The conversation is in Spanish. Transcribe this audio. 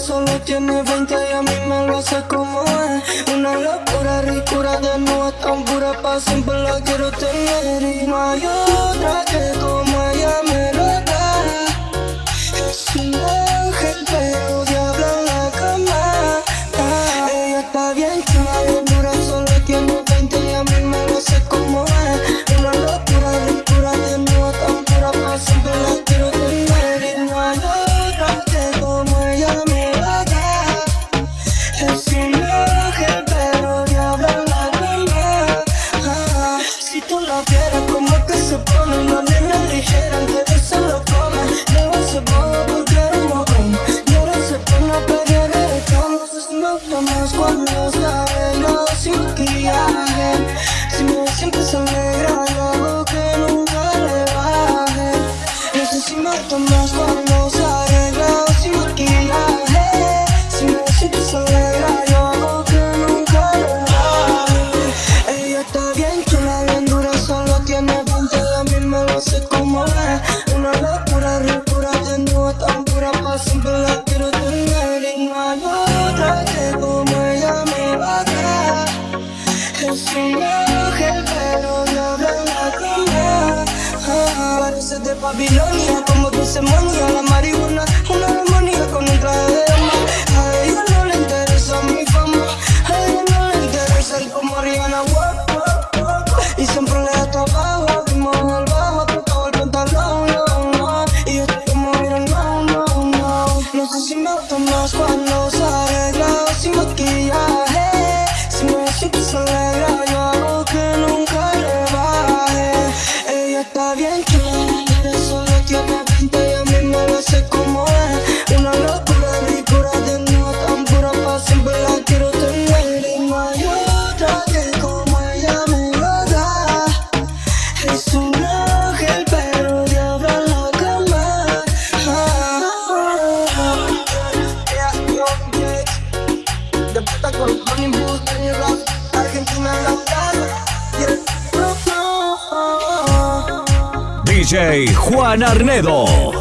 solo tiene 20 y a mí me lo hace como es. Una locura, ricura de nuevo tan pura, pa' siempre la quiero tener. Y no hay otra que como Sé más cuando se arregla sin maquillaje. Si me siempre se alegra, yo hago que nunca le baje. No sé si me más cuando se arregla sin maquillaje. Si me siempre se alegra, yo hago que nunca le baje. Ella está bien chula, bien dura, solo tiene 20 y a mí me lo hace como es. Una locura, ricura, de nuevo tan pura, pa' siempre la quiero tener y no hay otra Es un ángel, pero diablo en la cama. Ah, Parece de Babilonia, como dulce monía, la marihuana, una armonía con un traje de dama. A ella no le interesa mi fama, a ella no le interesa el como Rihanna, wow, wow, wow. Y siempre le da trabajo, vimos el bajo, tocaba el pantalón, no, no. Y yo estoy como, mira, no, no, no. No sé si me gusta más cuando se arregla o sin maquillaje. Está bien chula, pero solo tiene 20 y a mí me lo hace como es. Una locura, ricura de nuevo tan pura, pa' siempre la quiero tener. Y no hay otra que como ella me lo da. Es un DJ Juan Arnedo.